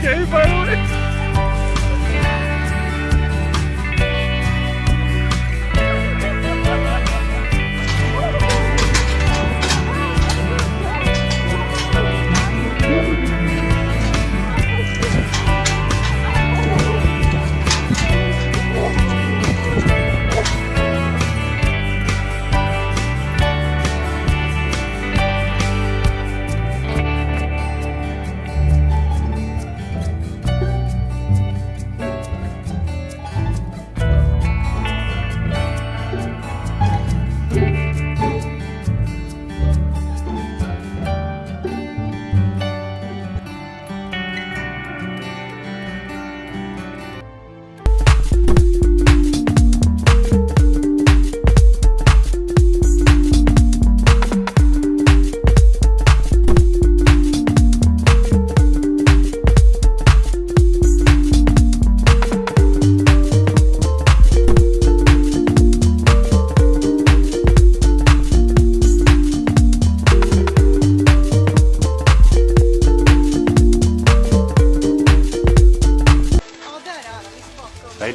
给一份。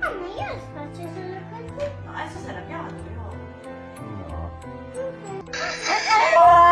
Ah, ma io lo faccio solo così. No, adesso sei arrabbiato, però No. Eh, eh.